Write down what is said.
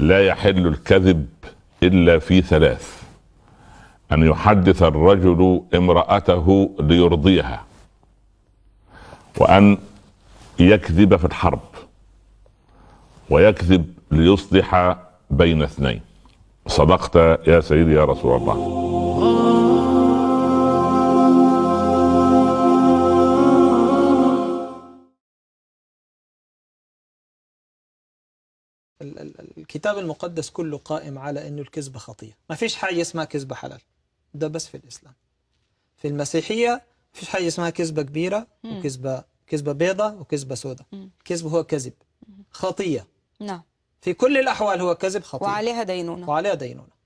لا يحل الكذب إلا في ثلاث أن يحدث الرجل امرأته ليرضيها وأن يكذب في الحرب ويكذب ليصلح بين اثنين. صدقت يا سيدي يا رسول الله. الكتاب المقدس كله قائم على إنه الكذبة خطية. ما فيش حاجة اسمها كذبة حلال. ده بس في الإسلام. في المسيحية ما فيش حاجة اسمها كذبة كبيرة. وكذبة كذبة بيضة وكذبة سوداء. الكذب هو كذب. خطية. نعم. في كل الأحوال هو كذب خطية. وعليها دينونة. وعليها دينونة.